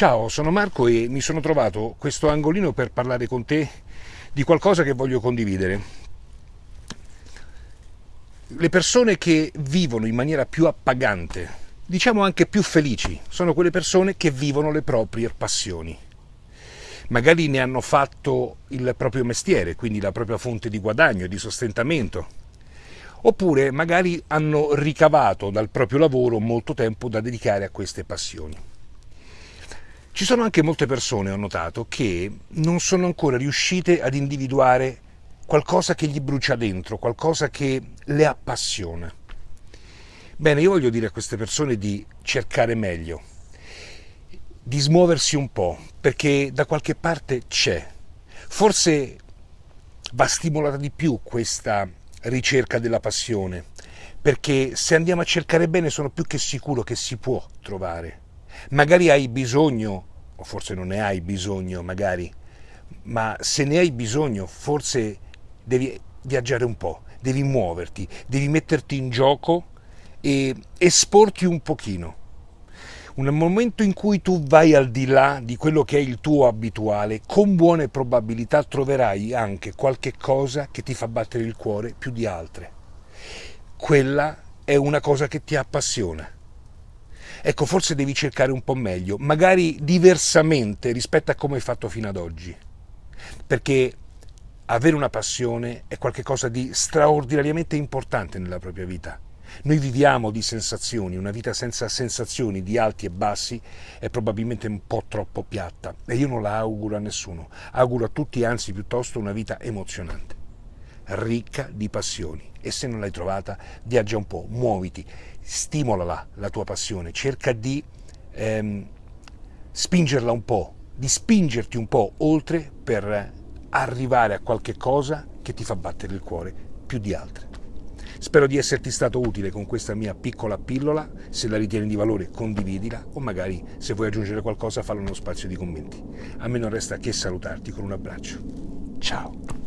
Ciao, sono Marco e mi sono trovato questo angolino per parlare con te di qualcosa che voglio condividere. Le persone che vivono in maniera più appagante, diciamo anche più felici, sono quelle persone che vivono le proprie passioni. Magari ne hanno fatto il proprio mestiere, quindi la propria fonte di guadagno e di sostentamento. Oppure magari hanno ricavato dal proprio lavoro molto tempo da dedicare a queste passioni. Ci sono anche molte persone, ho notato, che non sono ancora riuscite ad individuare qualcosa che gli brucia dentro, qualcosa che le appassiona. Bene, io voglio dire a queste persone di cercare meglio, di smuoversi un po', perché da qualche parte c'è. Forse va stimolata di più questa ricerca della passione, perché se andiamo a cercare bene sono più che sicuro che si può trovare. Magari hai bisogno, o forse non ne hai bisogno, magari, ma se ne hai bisogno, forse devi viaggiare un po', devi muoverti, devi metterti in gioco e esporti un pochino. Un momento in cui tu vai al di là di quello che è il tuo abituale, con buone probabilità troverai anche qualche cosa che ti fa battere il cuore più di altre. Quella è una cosa che ti appassiona ecco forse devi cercare un po' meglio, magari diversamente rispetto a come hai fatto fino ad oggi, perché avere una passione è qualcosa di straordinariamente importante nella propria vita. Noi viviamo di sensazioni, una vita senza sensazioni di alti e bassi è probabilmente un po' troppo piatta. E io non la auguro a nessuno, auguro a tutti anzi piuttosto una vita emozionante, ricca di passioni e se non l'hai trovata viaggia un po', muoviti, stimolala la tua passione, cerca di ehm, spingerla un po', di spingerti un po' oltre per arrivare a qualche cosa che ti fa battere il cuore più di altre. Spero di esserti stato utile con questa mia piccola pillola, se la ritieni di valore condividila o magari se vuoi aggiungere qualcosa fallo nello spazio di commenti. A me non resta che salutarti con un abbraccio. Ciao!